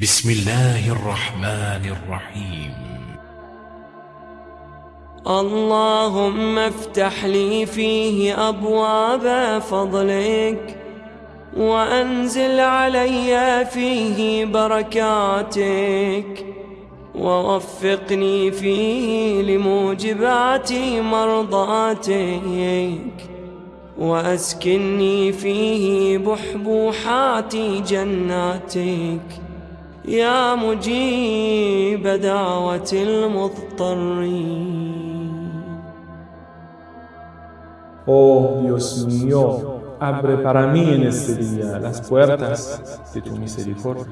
بسم الله الرحمن الرحيم. اللهم افتح لي فيه أبواب فضلك وأنزل علي فيه بركاتك ووفقني فيه لموجبات مرضاتك وأسكني فيه بحبوحات جناتك يا مجيب دعوة المضطرين Oh Dios mío, abre para mí en este día las puertas de tu misericordia.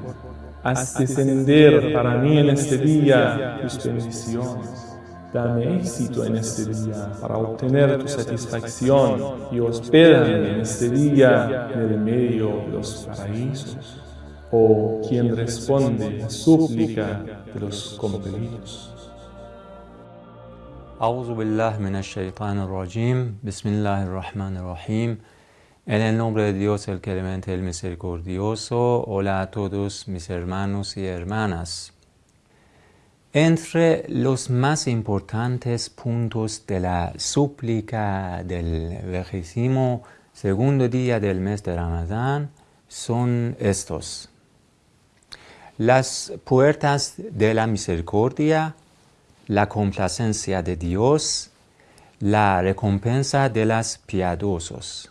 Haz descender para mí en este día tus bendiciones. Dame éxito en este día para obtener tu satisfacción y hospédame en este día en el medio de los paraísos. O quien responde a súplica de los compelidos. Auzu billah rajim. Bismillahirrahmanirrahim. En el nombre de Dios, el clemente, el misericordioso. Hola a todos mis hermanos y hermanas. Entre los más importantes puntos de la súplica del vigésimo segundo día del mes de Ramadán son estos las puertas de la misericordia, la complacencia de Dios, la recompensa de los piadosos.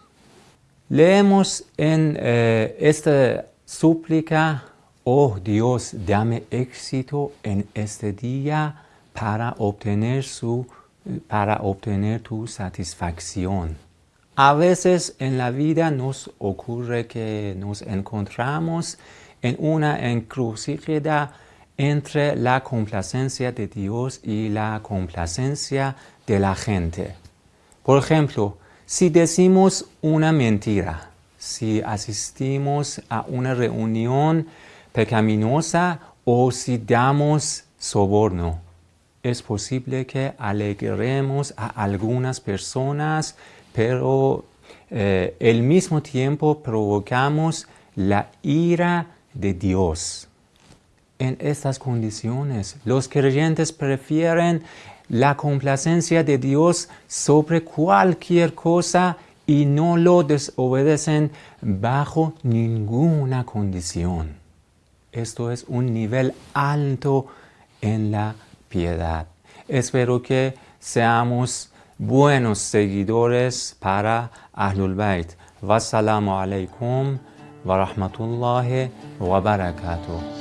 Leemos en eh, esta súplica, oh Dios, dame éxito en este día para obtener, su, para obtener tu satisfacción. A veces en la vida nos ocurre que nos encontramos en una encrucijada entre la complacencia de Dios y la complacencia de la gente. Por ejemplo, si decimos una mentira, si asistimos a una reunión pecaminosa o si damos soborno, es posible que alegremos a algunas personas, pero eh, al mismo tiempo provocamos la ira de Dios. En estas condiciones, los creyentes prefieren la complacencia de Dios sobre cualquier cosa y no lo desobedecen bajo ninguna condición. Esto es un nivel alto en la piedad. Espero que seamos buenos seguidores para Ahlul Bayt. Wassalamu alaikum. ورحمة الله وبركاته.